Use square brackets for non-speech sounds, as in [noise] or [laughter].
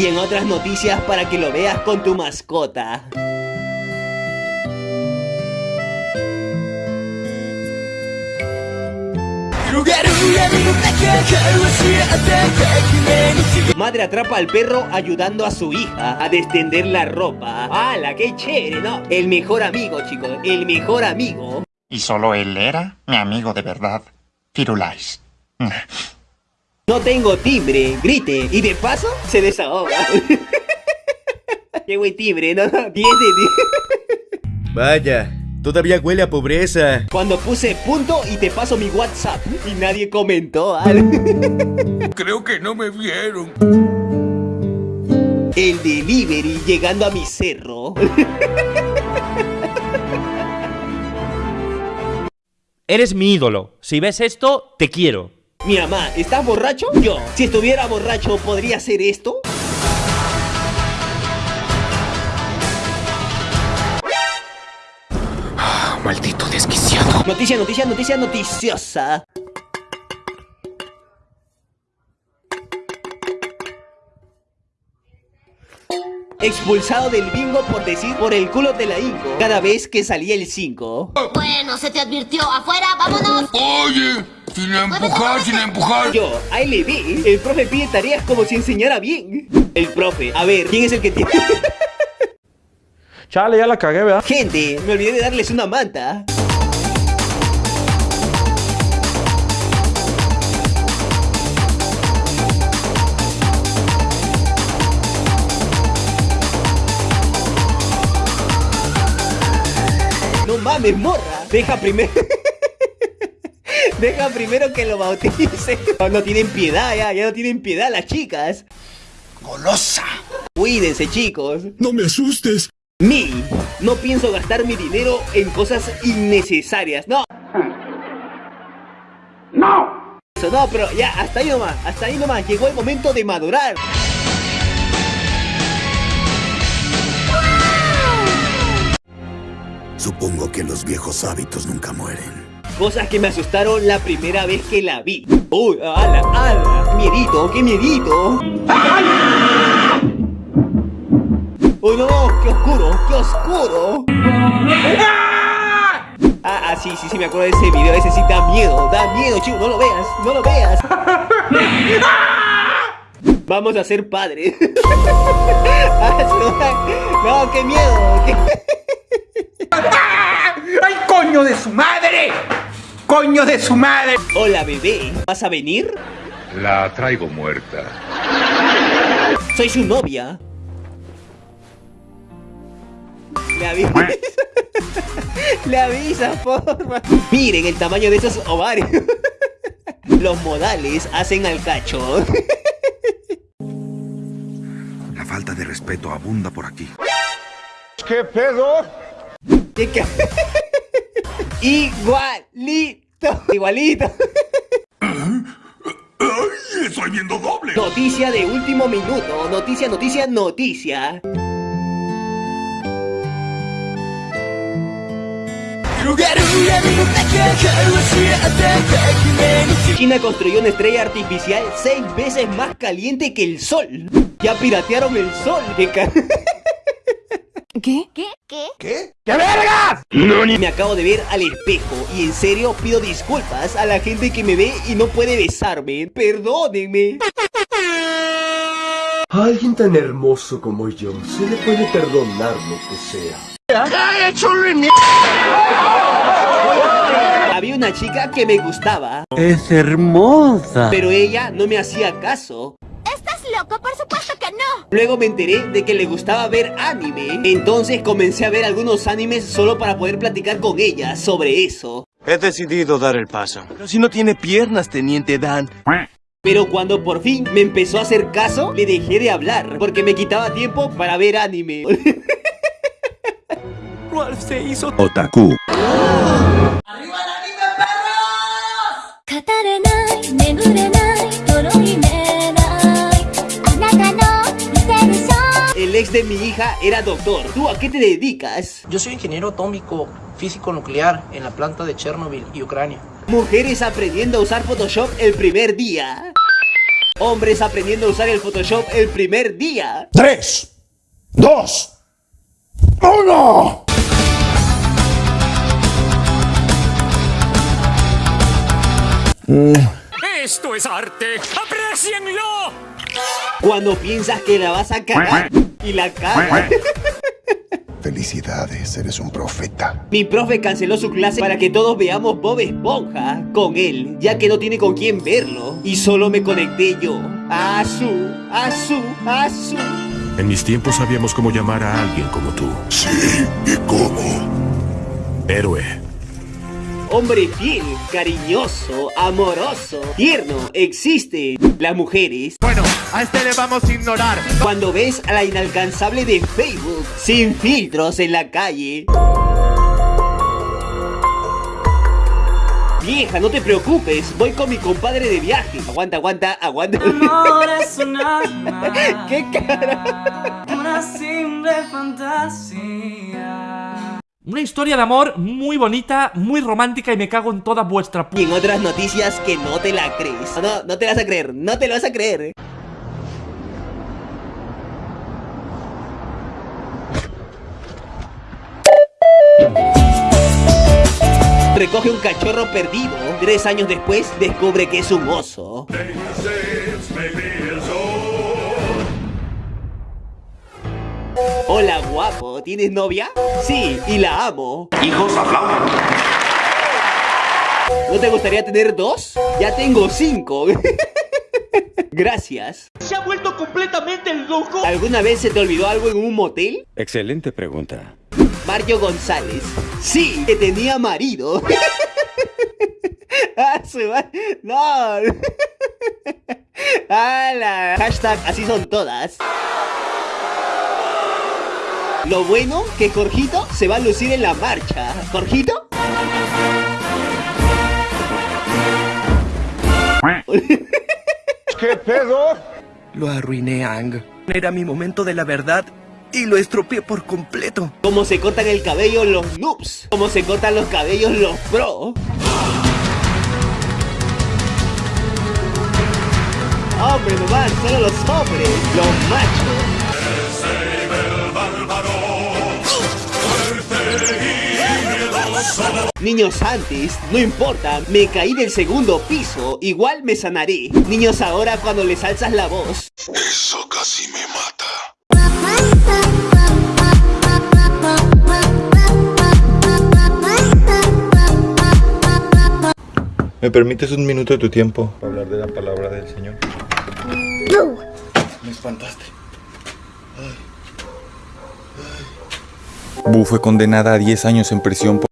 Y en otras noticias para que lo veas con tu mascota. Madre atrapa al perro ayudando a su hija a destender la ropa. ¡Hala, qué chévere, no! El mejor amigo, chicos, el mejor amigo. Y solo él era mi amigo de verdad, Firulais. [laughs] No tengo timbre, grite, y de paso se desahoga. [laughs] qué buen timbre, ¿no? 10 de 10. Vaya, todavía huele a pobreza. Cuando puse punto y te paso mi WhatsApp y nadie comentó. [laughs] Creo que no me vieron. El delivery llegando a mi cerro. [laughs] Eres mi ídolo. Si ves esto, te quiero. Mi mamá, ¿estás borracho? Yo, si estuviera borracho, ¿podría hacer esto? Maldito desquiciado. Noticia, noticia, noticia noticiosa. Expulsado del bingo por decir por el culo de la inco cada vez que salía el 5. Bueno, se te advirtió. Afuera, vámonos. Oye, sin empujar, sin empujar. Yo, ahí le vi. El profe pide tareas como si enseñara bien. El profe, a ver, ¿quién es el que tiene? [laughs] Chale, ya la cagué, ¿verdad? Gente, me olvidé de darles una manta. No mames, morra. Deja primero. [laughs] Deja primero que lo bautice. No tienen piedad ya, ya no tienen piedad las chicas. Golosa. Cuídense, chicos. No me asustes. Mi, no pienso gastar mi dinero en cosas innecesarias. No. [laughs] No. Eso no, pero ya, hasta ahí nomás, hasta ahí nomás. Llegó el momento de madurar. Supongo que los viejos hábitos nunca mueren. Cosas que me asustaron la primera vez que la vi. Uy, ala, ala. Miedito, qué miedito. Oh no, qué oscuro, qué oscuro. Ah, ah, sí, sí, sí, me acuerdo de ese video. Ese sí da miedo, da miedo, chico. No lo veas, no lo veas. Vamos a ser padres. Ah, [laughs] no, qué miedo. ¡Ay, coño de su madre! ¡Coño de su madre! Hola, bebé. ¿Vas a venir? La traigo muerta. Soy su novia. Le avisa. [laughs] Le avisa, porfa. Miren el tamaño de esos ovarios. [laughs] Los modales hacen al cacho. [laughs] La falta de respeto abunda por aquí. ¿Qué pedo? ¿Qué ca- Igualito. Igualito. ¡Ay, estoy viendo doble! Noticia de último minuto. Noticia, noticia, noticia. China construyó una estrella artificial seis veces más caliente que el sol. Ya piratearon el sol. [laughs] ¿Qué ca- ¿Qué? ¿Qué? ¿Qué? Me acabo de ver al espejo y en serio pido disculpas a la gente que me ve y no puede besarme. Perdónenme. A alguien tan hermoso como yo se le puede perdonar lo que sea. Había una chica que me gustaba, Es hermosa. pero ella no me hacía caso. ¿Estás loco? Por supuesto que no. Luego me enteré de que le gustaba ver anime. Entonces comencé a ver algunos animes solo para poder platicar con ella sobre eso. He decidido dar el paso. Pero si no tiene piernas, teniente Dan. Pero cuando por fin me empezó a hacer caso, le dejé de hablar porque me quitaba tiempo para ver anime. [laughs] Ralph se hizo Otaku. Ex de mi hija era doctor. ¿Tú a qué te dedicas? Yo soy ingeniero atómico físico nuclear en la planta de Chernobyl y Ucrania. Mujeres aprendiendo a usar Photoshop el primer día. Hombres aprendiendo a usar el Photoshop el primer día. ¡Tres! ¡Dos! ¡Uno! ¡Esto es arte! ¡Aprecienlo! Cuando piensas que la vas a cagar y la cagas. [laughs] Felicidades, eres un profeta. Mi profe canceló su clase para que todos veamos Bob Esponja con él, ya que no tiene con quién verlo. Y solo me conecté yo. Azu, Azu, Azu. En mis tiempos sabíamos cómo llamar a alguien como tú. Sí, ¿y cómo? Héroe. Hombre fiel, cariñoso, amoroso, tierno, existe. Las mujeres. Bueno, a este le vamos a ignorar. Cuando ves a la inalcanzable de Facebook, sin filtros en la calle. Vieja, no te preocupes, voy con mi compadre de viaje. Aguanta, aguanta, aguanta. [laughs] ¿Qué cara? Una simple fantasía. Una historia de amor muy bonita, muy romántica y me cago en toda vuestra Y en otras noticias que no te la crees. No, no te la vas a creer, no te lo vas a creer. Recoge un cachorro perdido. Tres años después descubre que es un oso. Hola guapo, ¿tienes novia? Sí, y la amo. Hijos, aplaudan. ¿No te gustaría tener dos? Ya tengo cinco. [laughs] Gracias. ¿Se ha vuelto completamente loco? ¿Alguna vez se te olvidó algo en un motel? Excelente pregunta. Mario González. Sí, que tenía marido. [laughs] Ah, no. ¡Hala! [laughs] Hashtag así son todas. Lo bueno que Jorgito se va a lucir en la marcha. ¿Jorgito? ¿Qué pedo? Lo arruiné, Ang. Era mi momento de la verdad y lo estropeé por completo. Como se cortan el cabello los noobs. Como se cortan los cabellos los pro. Hombre, nomás, solo los hombres, los machos. Niños antes, no importa, me caí del segundo piso, igual me sanaré. Niños ahora cuando les alzas la voz. Eso casi me mata. ¿Me permites un minuto de tu tiempo para hablar de la palabra del Señor? Me espantaste. Bu fue condenada a 10 años en prisión por